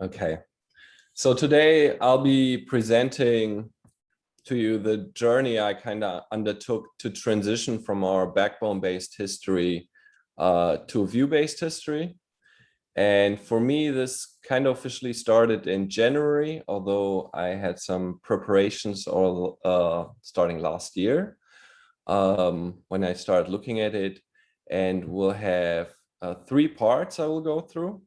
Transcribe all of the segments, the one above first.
Okay, so today I'll be presenting to you the journey I kind of undertook to transition from our backbone-based history uh, to Vue-based history. And for me, this kind of officially started in January, although I had some preparations all uh, starting last year um, when I started looking at it. And we'll have uh, three parts I will go through.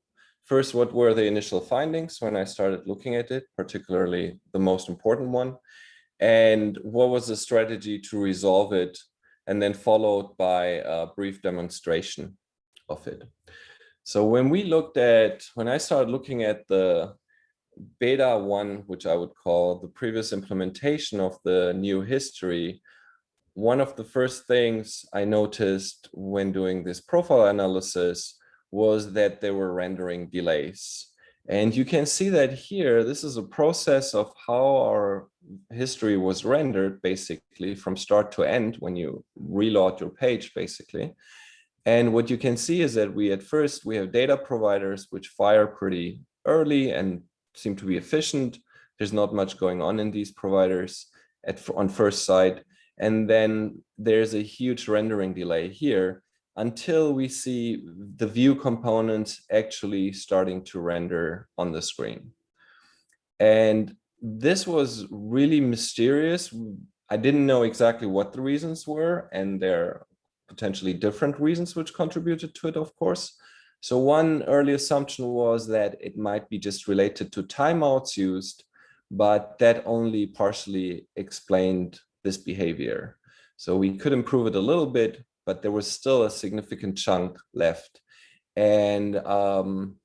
First, what were the initial findings when I started looking at it, particularly the most important one, and what was the strategy to resolve it, and then followed by a brief demonstration of it. So when we looked at, when I started looking at the beta one, which I would call the previous implementation of the new history, one of the first things I noticed when doing this profile analysis was that there were rendering delays. And you can see that here, this is a process of how our history was rendered basically from start to end when you reload your page basically. And what you can see is that we at first, we have data providers which fire pretty early and seem to be efficient. There's not much going on in these providers at on first sight. And then there's a huge rendering delay here until we see the Vue component actually starting to render on the screen. And this was really mysterious. I didn't know exactly what the reasons were, and there are potentially different reasons which contributed to it, of course. So one early assumption was that it might be just related to timeouts used, but that only partially explained this behavior. So we could improve it a little bit, but there was still a significant chunk left. And um,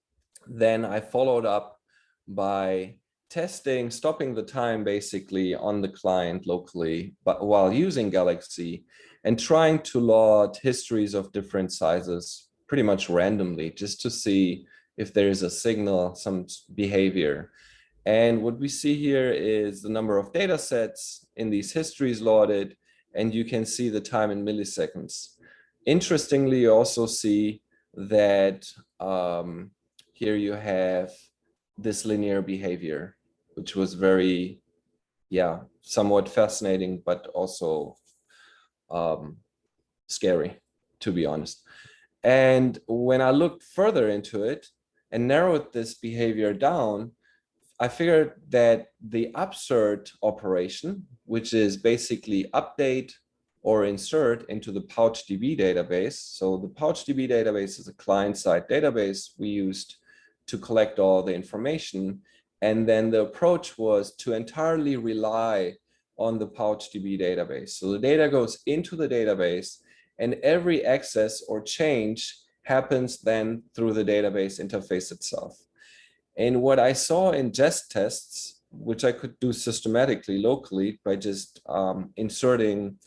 then I followed up by testing, stopping the time basically on the client locally, but while using Galaxy and trying to load histories of different sizes pretty much randomly just to see if there is a signal, some behavior. And what we see here is the number of data sets in these histories loaded, and you can see the time in milliseconds. Interestingly, you also see that um, here you have this linear behavior, which was very, yeah, somewhat fascinating, but also um, scary, to be honest. And when I looked further into it and narrowed this behavior down, I figured that the upsert operation, which is basically update or insert into the PouchDB database. So the PouchDB database is a client-side database we used to collect all the information. And then the approach was to entirely rely on the PouchDB database. So the data goes into the database and every access or change happens then through the database interface itself. And what I saw in jest tests, which I could do systematically locally by just um, inserting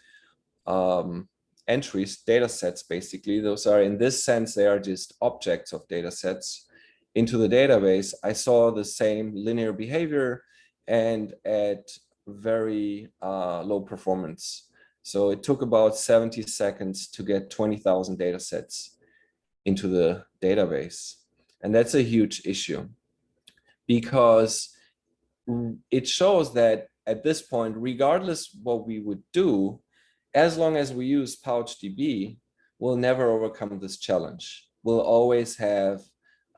um, entries, data sets, basically. Those are, in this sense, they are just objects of data sets into the database. I saw the same linear behavior and at very uh, low performance. So it took about 70 seconds to get 20,000 data sets into the database. And that's a huge issue because it shows that at this point, regardless what we would do, as long as we use PouchDB, we'll never overcome this challenge. We'll always have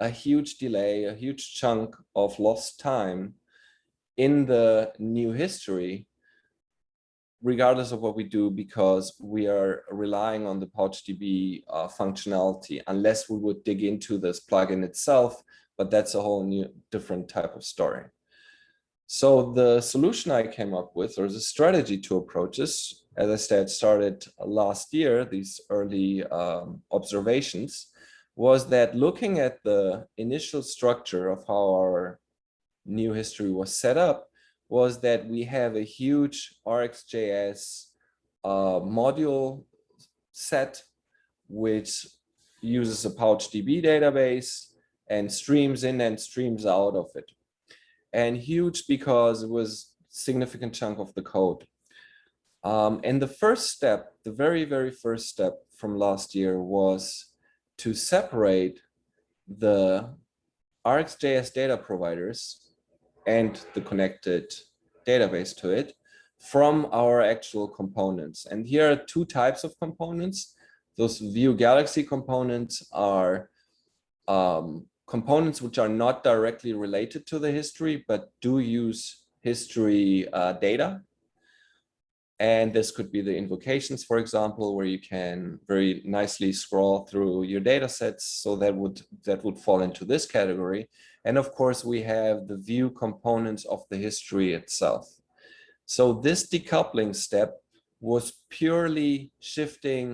a huge delay, a huge chunk of lost time in the new history, regardless of what we do, because we are relying on the PouchDB uh, functionality, unless we would dig into this plugin itself, but that's a whole new different type of story. So the solution I came up with, or the strategy to approach this, as I said, started last year, these early um, observations, was that looking at the initial structure of how our new history was set up, was that we have a huge RxJS uh, module set, which uses a PouchDB database and streams in and streams out of it. And huge because it was significant chunk of the code. Um, and the first step, the very, very first step from last year was to separate the RxJS data providers and the connected database to it from our actual components. And here are two types of components. Those Vue Galaxy components are um, components which are not directly related to the history, but do use history uh, data. And this could be the invocations, for example, where you can very nicely scroll through your data sets. So that would that would fall into this category. And of course, we have the Vue components of the history itself. So this decoupling step was purely shifting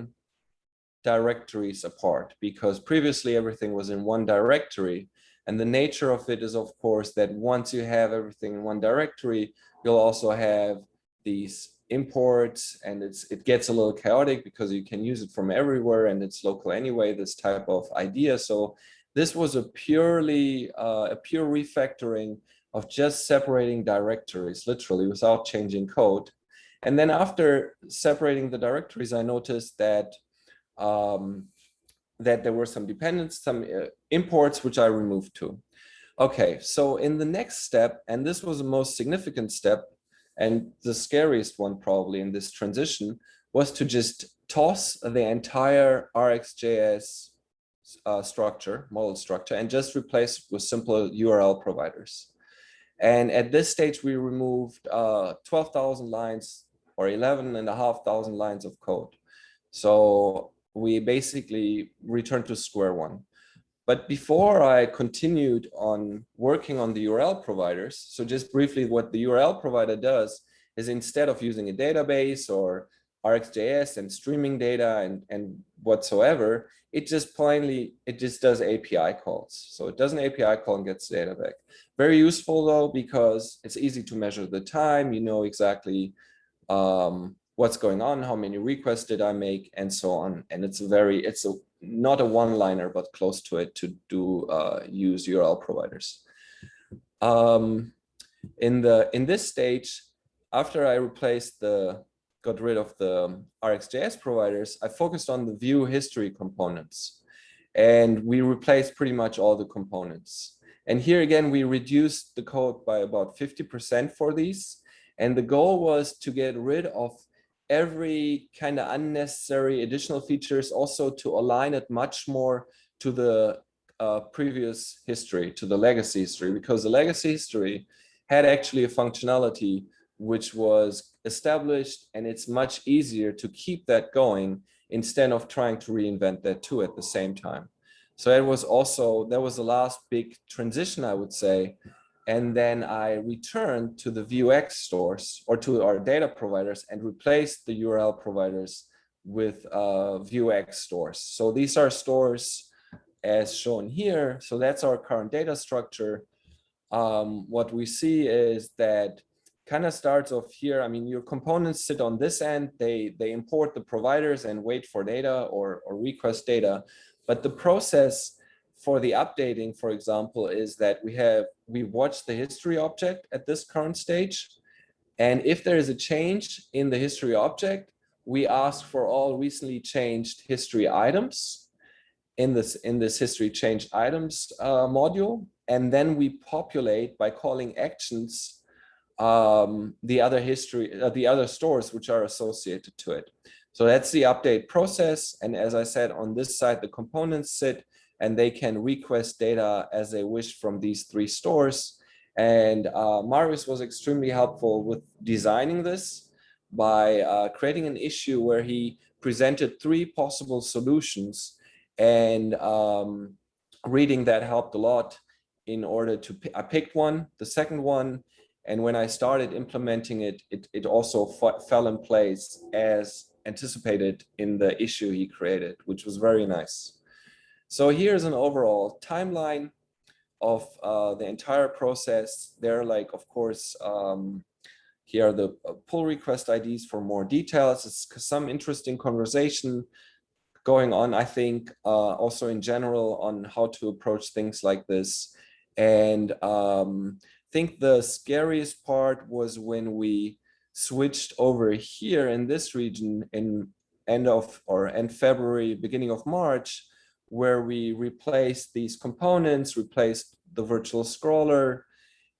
directories apart because previously everything was in one directory. And the nature of it is, of course, that once you have everything in one directory, you'll also have these imports and it's it gets a little chaotic because you can use it from everywhere and it's local anyway, this type of idea. So this was a purely uh, a pure refactoring of just separating directories, literally without changing code. And then after separating the directories, I noticed that um, that there were some dependents, some uh, imports, which I removed too. Okay, so in the next step, and this was the most significant step, and the scariest one probably in this transition, was to just toss the entire RxJS uh, structure, model structure, and just replace it with simple URL providers. And at this stage, we removed uh, 12,000 lines or 11,500 lines of code. So we basically returned to square one. But before I continued on working on the URL providers, so just briefly what the URL provider does is instead of using a database or RxJS and streaming data and, and whatsoever, it just plainly, it just does API calls. So it does an API call and gets data back. Very useful though, because it's easy to measure the time, you know exactly um, what's going on, how many requests did I make, and so on. And it's a very, it's a not a one-liner, but close to it to do uh, use URL providers. Um, in the in this stage, after I replaced the got rid of the RxJS providers, I focused on the Vue history components, and we replaced pretty much all the components. And here again, we reduced the code by about 50% for these. And the goal was to get rid of every kind of unnecessary additional features also to align it much more to the uh, previous history, to the legacy history, because the legacy history had actually a functionality which was established and it's much easier to keep that going instead of trying to reinvent that too at the same time. So it was also, that was the last big transition, I would say, and then I returned to the Vuex stores or to our data providers and replaced the URL providers with uh, Vuex stores. So these are stores as shown here. So that's our current data structure. Um, what we see is that kind of starts off here. I mean, your components sit on this end. They they import the providers and wait for data or, or request data. But the process for the updating, for example, is that we have, we watch the history object at this current stage. And if there is a change in the history object, we ask for all recently changed history items in this, in this history changed items uh, module. And then we populate by calling actions um, the other history, uh, the other stores which are associated to it. So that's the update process. And as I said, on this side, the components sit and they can request data as they wish from these three stores. And uh, Marius was extremely helpful with designing this by uh, creating an issue where he presented three possible solutions and um, reading that helped a lot in order to, I picked one, the second one, and when I started implementing it, it, it also fell in place as anticipated in the issue he created, which was very nice. So here's an overall timeline of uh, the entire process. There, like, of course, um, here are the uh, pull request IDs for more details. It's some interesting conversation going on, I think, uh, also in general on how to approach things like this. And um, I think the scariest part was when we switched over here in this region in end of or end February, beginning of March, where we replaced these components, replaced the virtual scroller.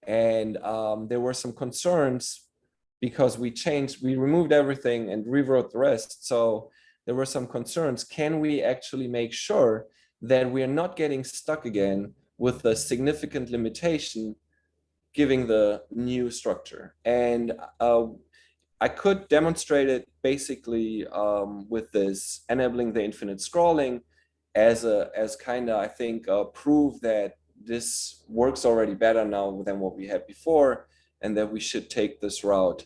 And um, there were some concerns because we changed, we removed everything and rewrote the rest. So there were some concerns. Can we actually make sure that we're not getting stuck again with a significant limitation giving the new structure? And uh, I could demonstrate it basically um, with this enabling the infinite scrolling as a as kind of I think proof that this works already better now than what we had before and that we should take this route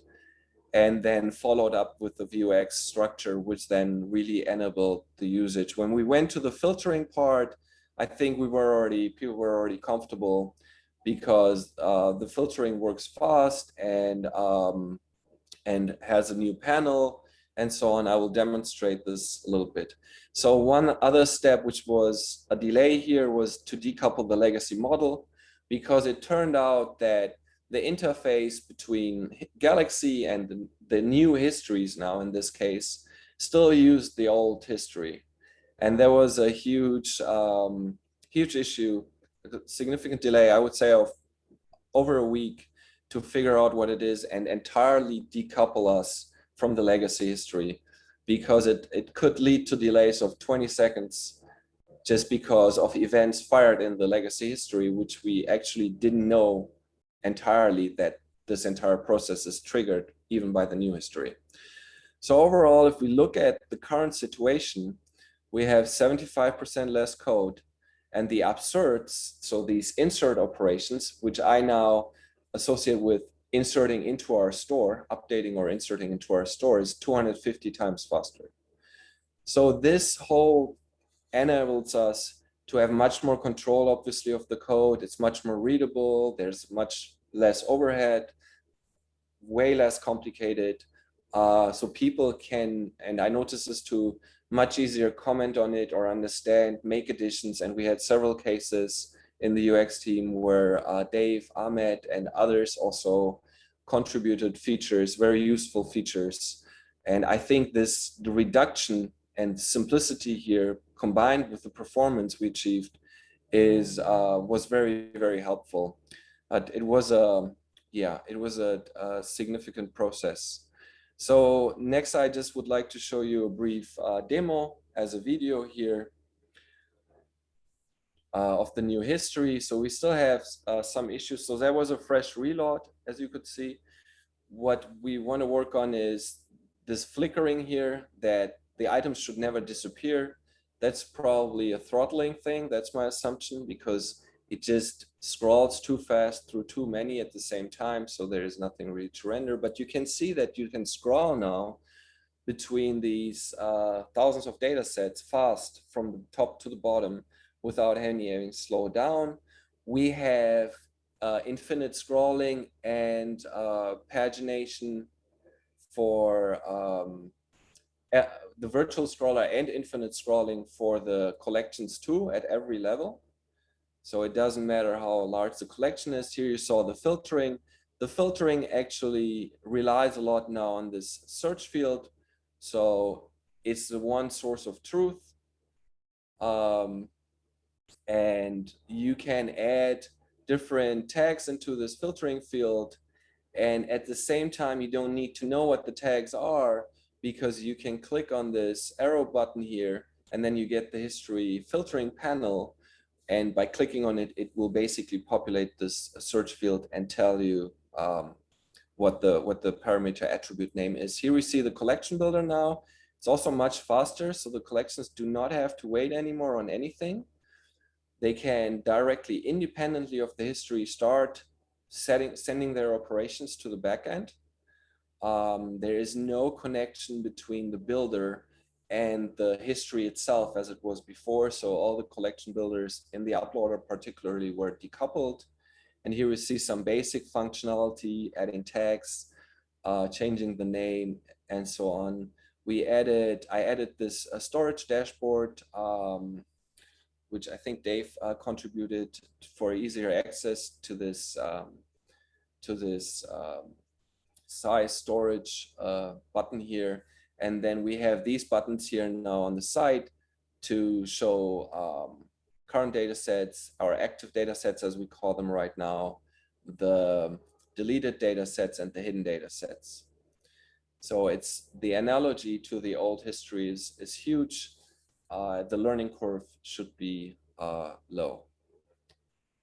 and then followed up with the Vuex structure, which then really enabled the usage. When we went to the filtering part, I think we were already, people were already comfortable because uh, the filtering works fast and, um, and has a new panel and so on. I will demonstrate this a little bit. So one other step, which was a delay here, was to decouple the legacy model because it turned out that the interface between Galaxy and the, the, new histories now in this case still used the old history. And there was a huge, um, huge issue, significant delay, I would say of over a week to figure out what it is and entirely decouple us from the legacy history because it, it could lead to delays of 20 seconds just because of events fired in the legacy history, which we actually didn't know entirely that this entire process is triggered even by the new history. So overall, if we look at the current situation, we have 75% less code and the upserts, so these insert operations, which I now associate with inserting into our store, updating or inserting into our store is 250 times faster. So this whole enables us to have much more control, obviously, of the code. It's much more readable. There's much less overhead, way less complicated. Uh, so people can, and I noticed this too, much easier comment on it or understand, make additions. And we had several cases in the UX team where uh, Dave, Ahmed, and others also contributed features, very useful features. And I think this, the reduction and simplicity here combined with the performance we achieved is uh, was very, very helpful. But it was a, yeah, it was a, a significant process. So next, I just would like to show you a brief uh, demo as a video here uh, of the new history. So we still have uh, some issues. So there was a fresh reload, as you could see. What we want to work on is this flickering here that the items should never disappear. That's probably a throttling thing. That's my assumption because it just scrolls too fast through too many at the same time. So there is nothing really to render, but you can see that you can scroll now between these uh, thousands of data sets fast from the top to the bottom without any slow down. We have uh, infinite scrolling and uh, pagination for um, the virtual scroller and infinite scrolling for the collections too at every level. So it doesn't matter how large the collection is. Here you saw the filtering. The filtering actually relies a lot now on this search field. So it's the one source of truth. Um, and you can add different tags into this filtering field. And at the same time, you don't need to know what the tags are because you can click on this arrow button here and then you get the history filtering panel and by clicking on it, it will basically populate this search field and tell you um, what the what the parameter attribute name is. Here we see the collection builder now. It's also much faster, so the collections do not have to wait anymore on anything. They can directly, independently of the history, start setting sending their operations to the backend. Um, there is no connection between the builder and the history itself as it was before. So all the collection builders in the uploader particularly were decoupled. And here we see some basic functionality, adding tags, uh, changing the name, and so on. We added, I added this uh, storage dashboard, um, which I think Dave uh, contributed for easier access to this um, to this um, size storage uh, button here. And then we have these buttons here now on the side to show um, current data sets, our active data sets as we call them right now, the deleted data sets and the hidden data sets. So it's the analogy to the old histories is huge. Uh, the learning curve should be uh, low.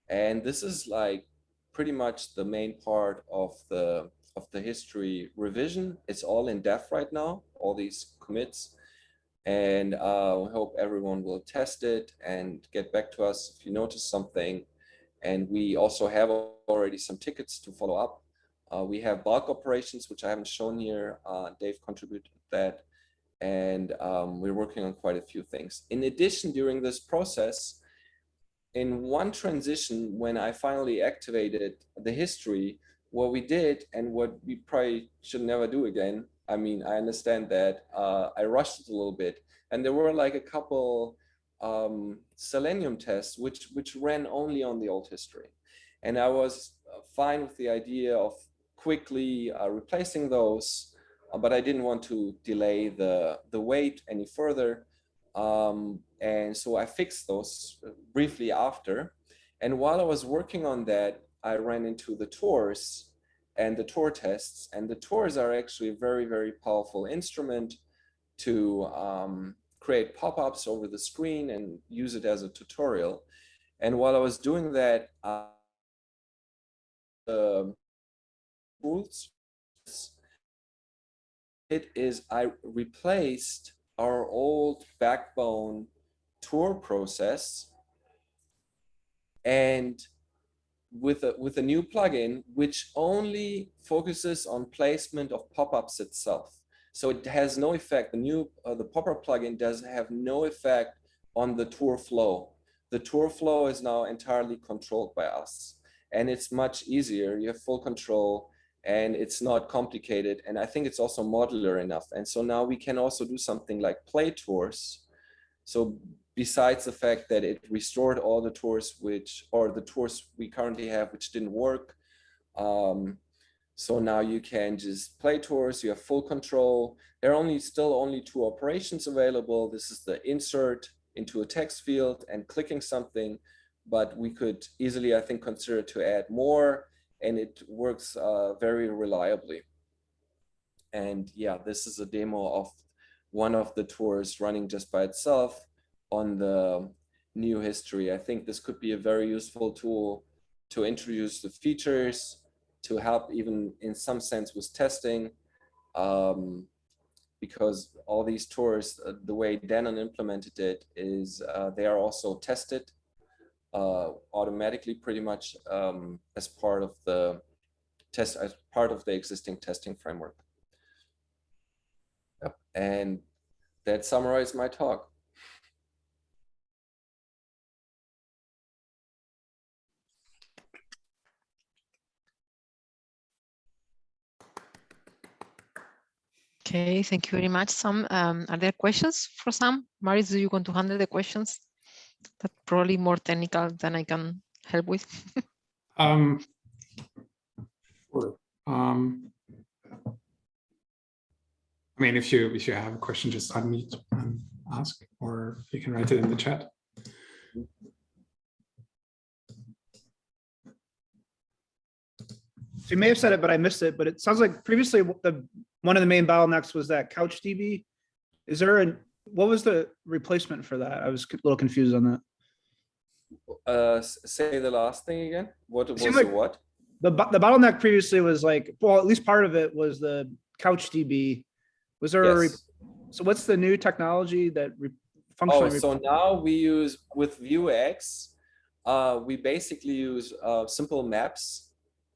And this is like pretty much the main part of the of the history revision. It's all in dev right now, all these commits. And uh, we hope everyone will test it and get back to us if you notice something. And we also have already some tickets to follow up. Uh, we have bulk operations, which I haven't shown here. Uh, Dave contributed that. And um, we're working on quite a few things. In addition, during this process, in one transition, when I finally activated the history, what we did and what we probably should never do again. I mean, I understand that uh, I rushed it a little bit and there were like a couple um, Selenium tests, which, which ran only on the old history. And I was fine with the idea of quickly uh, replacing those, but I didn't want to delay the, the wait any further. Um, and so I fixed those briefly after. And while I was working on that, I ran into the tours and the tour tests. And the tours are actually a very, very powerful instrument to um, create pop-ups over the screen and use it as a tutorial. And while I was doing that, uh, the rules, it is I replaced our old backbone tour process and with a, with a new plugin, which only focuses on placement of pop-ups itself. So it has no effect. The new, uh, the pop-up plugin does have no effect on the tour flow. The tour flow is now entirely controlled by us and it's much easier. You have full control and it's not complicated. And I think it's also modular enough. And so now we can also do something like play tours. So besides the fact that it restored all the tours which, or the tours we currently have, which didn't work. Um, so now you can just play tours, you have full control. There are only still only two operations available. This is the insert into a text field and clicking something, but we could easily, I think, consider to add more and it works uh, very reliably. And yeah, this is a demo of one of the tours running just by itself on the new history. I think this could be a very useful tool to introduce the features, to help even in some sense with testing, um, because all these tours, uh, the way Dannon implemented it is uh, they are also tested uh, automatically pretty much um, as part of the test, as part of the existing testing framework. Yep. And that summarized my talk. Okay, thank you very much, Sam. Um, are there questions for Sam? Marius, do you want to handle the questions? That probably more technical than I can help with. um, sure. Um, I mean, if you if you have a question, just unmute and ask, or you can write it in the chat. So you may have said it, but I missed it. But it sounds like previously the one of the main bottlenecks was that CouchDB. Is there a what was the replacement for that? I was a little confused on that. Uh, say the last thing again. What was like the what? The the bottleneck previously was like well, at least part of it was the couch DB. Was there yes. a so what's the new technology that functionally? Oh, so now we use with Vuex, uh, we basically use uh, simple maps,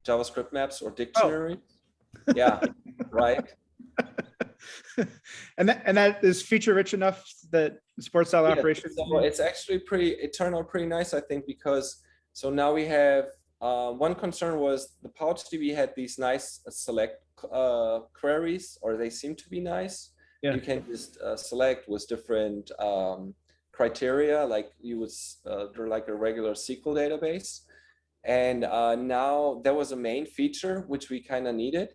JavaScript maps or dictionary. Oh. Yeah, right. and that and that is feature rich enough that sports style yeah, operations. So it's actually pretty. It turned out pretty nice, I think, because so now we have uh, one concern was the PouchDB had these nice uh, select uh, queries, or they seem to be nice. Yeah. You can just uh, select with different um, criteria, like you would uh, like a regular SQL database. And uh, now there was a main feature which we kind of needed,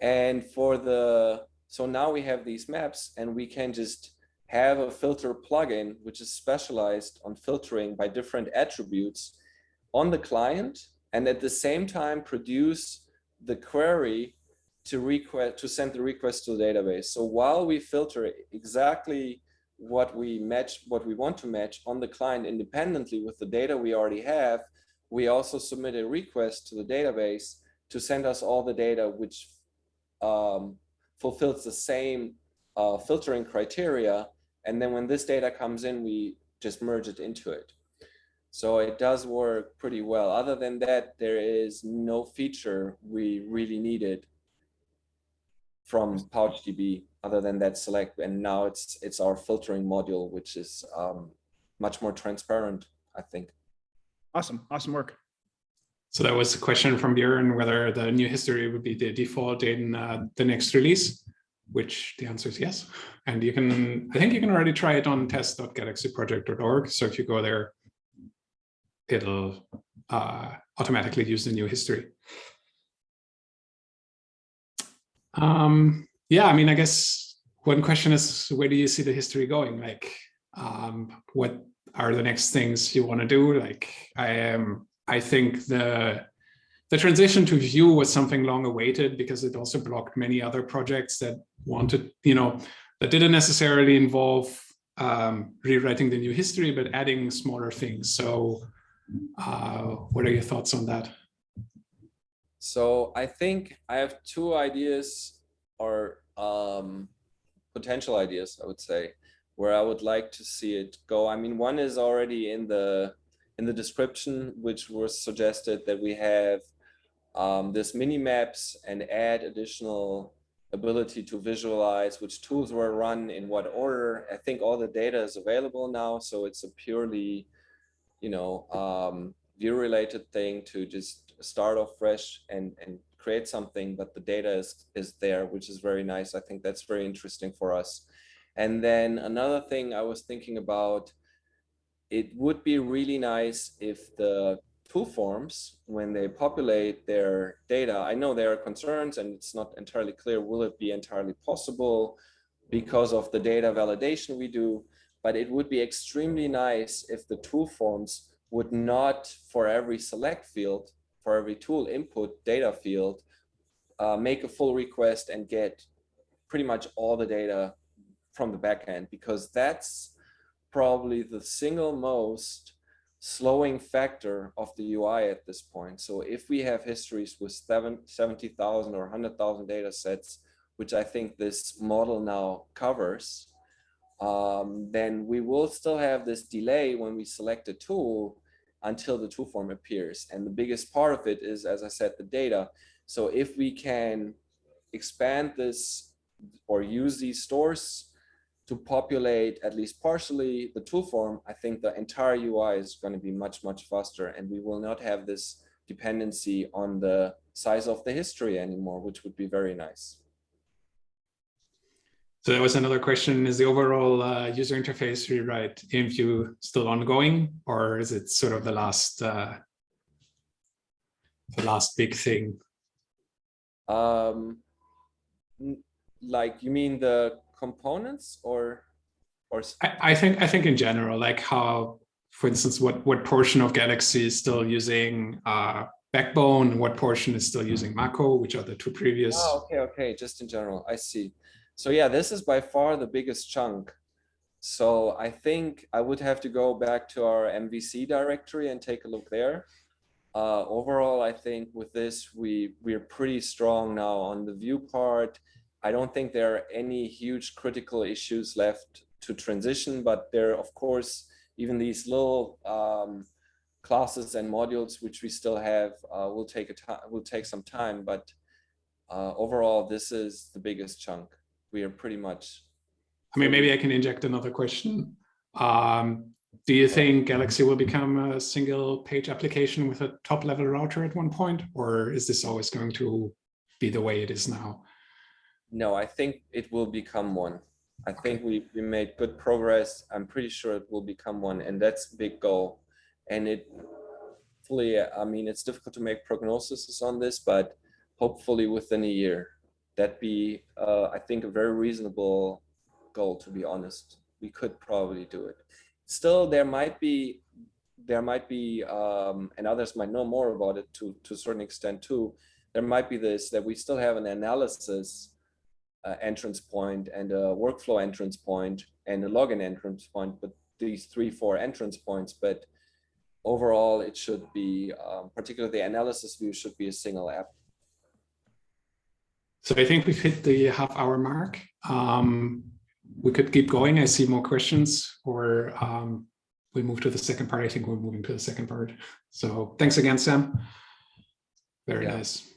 and for the, so now we have these maps and we can just have a filter plugin, which is specialized on filtering by different attributes on the client, and at the same time produce the query to request to send the request to the database. So while we filter exactly what we match, what we want to match on the client independently with the data we already have, we also submit a request to the database to send us all the data which um, fulfills the same uh, filtering criteria. And then when this data comes in, we just merge it into it. So it does work pretty well. Other than that, there is no feature we really needed from PouchDB other than that select. And now it's it's our filtering module, which is um, much more transparent, I think. Awesome, awesome work. So that was a question from Björn whether the new history would be the default in uh, the next release, which the answer is yes. And you can, I think you can already try it on test.galaxyproject.org. So if you go there, it'll uh, automatically use the new history. Um, yeah, I mean, I guess one question is, where do you see the history going? Like, um, what are the next things you want to do? Like, I am, I think the the transition to Vue was something long awaited because it also blocked many other projects that wanted, you know, that didn't necessarily involve um, rewriting the new history, but adding smaller things. So uh, what are your thoughts on that? So I think I have two ideas or um, potential ideas, I would say, where I would like to see it go. I mean, one is already in the in the description, which was suggested that we have um, this mini maps and add additional ability to visualize which tools were run in what order. I think all the data is available now, so it's a purely, you know, um, view related thing to just start off fresh and and create something, but the data is is there, which is very nice. I think that's very interesting for us. And then another thing I was thinking about, it would be really nice if the tool forms, when they populate their data, I know there are concerns and it's not entirely clear, will it be entirely possible because of the data validation we do, but it would be extremely nice if the tool forms would not for every select field, for every tool input data field, uh, make a full request and get pretty much all the data from the backend because that's probably the single most slowing factor of the UI at this point. So if we have histories with 70,000 or 100,000 data sets, which I think this model now covers, um, then we will still have this delay when we select a tool until the tool form appears. And the biggest part of it is, as I said, the data. So if we can expand this or use these stores to populate at least partially the tool form, I think the entire UI is going to be much, much faster and we will not have this dependency on the size of the history anymore, which would be very nice. So that was another question. Is the overall uh, user interface rewrite in Vue still ongoing or is it sort of the last uh, the last big thing? Um, like you mean the components or or I, I think I think in general, like how, for instance, what what portion of Galaxy is still using uh, Backbone, what portion is still using Mako, which are the two previous. Oh, okay, okay, just in general, I see. So yeah, this is by far the biggest chunk. So I think I would have to go back to our MVC directory and take a look there. Uh, overall, I think with this, we, we're pretty strong now on the Vue part. I don't think there are any huge critical issues left to transition, but there are, of course, even these little um, classes and modules which we still have uh, will take a time will take some time, but uh, overall, this is the biggest chunk. We are pretty much. I mean, maybe I can inject another question. Um, do you think Galaxy will become a single page application with a top level router at one point, or is this always going to be the way it is now? No, I think it will become one. I think we, we made good progress. I'm pretty sure it will become one and that's big goal. And it fully, I mean, it's difficult to make prognoses on this, but hopefully within a year, that'd be, uh, I think a very reasonable goal to be honest. we could probably do it. Still, there might be, there might be, um, and others might know more about it to, to a certain extent too. There might be this, that we still have an analysis entrance point and a workflow entrance point and a login entrance point, but these three, four entrance points, but overall it should be, um, particularly the analysis view should be a single app. So I think we've hit the half hour mark. Um, we could keep going. I see more questions or um, we move to the second part. I think we're moving to the second part. So thanks again, Sam. Very Yeah. nice.